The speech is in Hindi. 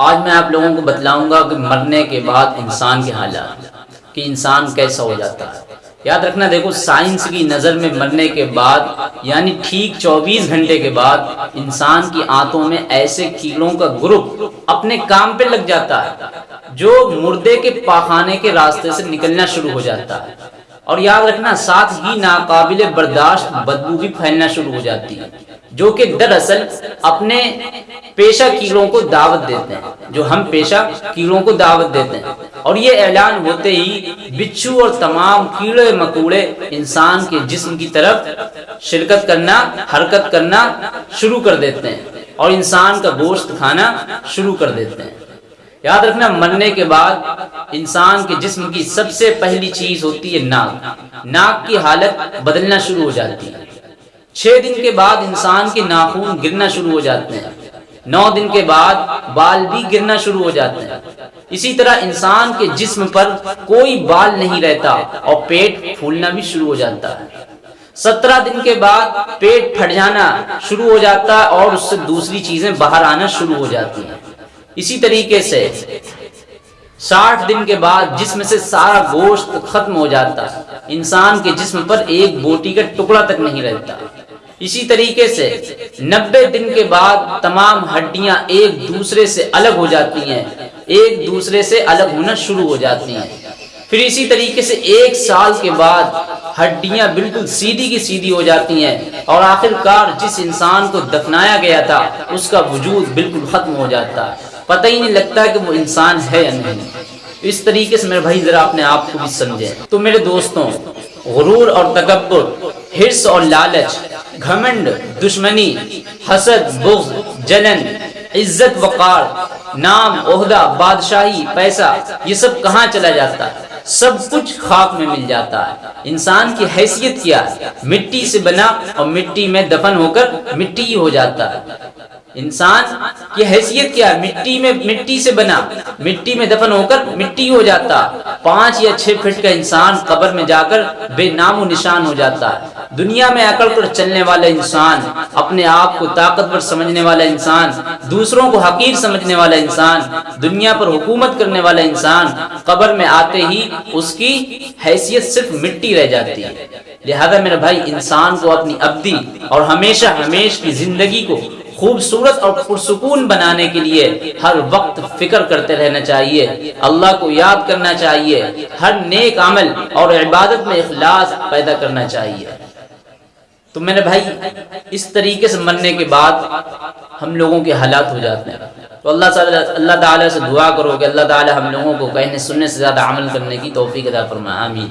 आज मैं आप लोगों को बतलाऊँगा कि मरने के बाद इंसान के हालात, कि इंसान कैसा हो जाता है। याद रखना, देखो, साइंस की नज़र में मरने के बाद, यानी ठीक 24 घंटे के बाद, इंसान की आंतों में ऐसे कीड़ों का ग्रुप अपने काम पे लग जाता है, जो मुर्दे के पाखाने के रास्ते से निकलना शुरू हो जाता है। और याद रखना, साथ ही नाकाबिल बर्दाश्त बदबू भी फैलना शुरू हो जाती है, जो कि दरअसल अपने पेशा कीड़ों को दावत देते हैं, जो हम पेशा कीड़ों को दावत देते हैं। और ये ऐलान होते ही बिच्छू और तमाम कीड़े मकूड़े इंसान के जिस्म की तरफ़ शिरकत करना, हरकत करना शुरू कर देते हैं और इंसान का गोश्त खाना शुरू कर देते हैं। याद रखना, मरने के बाद इंसान के जिस्म की सबसे पहली चीज़ होती है नाक। नाक की हालत बदलना शुरू हो जाती है। छह दिन के बाद इंसान के नाखून गिरना शुरू हो जाते हैं। नौ दिन के बाद बाल भी गिरना शुरू हो जाते हैं। इसी तरह इंसान के जिस्म पर कोई बाल नहीं रहता और पेट फूलना भी शुरू हो जाता है। सत्रह दिन के बाद पेट फट जाना शुरू हो जाता है और उससे दूसरी चीज़ें बाहर आना शुरू हो जाती हैं। इसी तरीके से साठ दिन के बाद जिसम से सारा गोश्त खत्म हो जाता है इंसान के जिस्म पर एक बोटी का टुकड़ा तक नहीं रहता। इसी तरीके से नब्बे दिन के बाद तमाम हड्डियाँ एक दूसरे से अलग हो जाती हैं, एक दूसरे से अलग होना शुरू हो जाती हैं। फिर इसी तरीके से एक साल के बाद हड्डियाँ बिल्कुल सीधी की सीधी हो जाती हैं और आखिरकार जिस इंसान को दफनाया गया था, उसका वजूद बिल्कुल खत्म हो जाता। है पता ही नहीं लगता कि वो इंसान है या नहीं। इस तरीके से मेरे भाई जरा अपने आप को भी समझे। तो मेरे दोस्तों, गुरूर और तकबर हिर्स और लालच, घमंड, दुश्मनी, हसद बुग जलन, इज़्ज़त, वकार, नाम ओहदा बादशाही, पैसा, ये सब कहाँ चला जाता? है सब कुछ खाक में मिल जाता है। इंसान की हैसियत क्या? है मिट्टी से बना और मिट्टी में दफन होकर मिट्टी ही हो जाता। है इंसान की हैसियत क्या मिट्टी में, मिट्टी से बना, मिट्टी में दफन होकर मिट्टी हो जाता। पाँच या छह फीट का इंसान कब्र में जाकर बेनामो निशान हो जाता है। दुनिया में अकड़ कर चलने वाला इंसान, अपने आप को ताकतवर समझने वाला इंसान, दूसरों को हकीर समझने वाला इंसान, दुनिया पर हुकूमत करने वाला इंसान, कब्र में आते ही उसकी हैसियत सिर्फ़ मिट्टी रह जाती है। लिहाजा मेरे भाई, इंसान को अपनी अब्दी और हमेशा हमेश की ज़िंदगी को खूबसूरत और पुरसकून बनाने के लिए हर वक्त फ़िक्र करते रहना चाहिए। अल्लाह को याद करना चाहिए। हर नेक अमल और इबादत में इखलास पैदा करना चाहिए। तो मैंने भाई, इस तरीके से मरने के बाद हम लोगों के हालात हो जाते हैं। तो अल्लाह अल्लाह ताला से दुआ करो कि अल्लाह ताला हम लोगों को कहने, सुनने से ज़्यादा अमल करने की तोफ़ी अदा फरमा आमीन।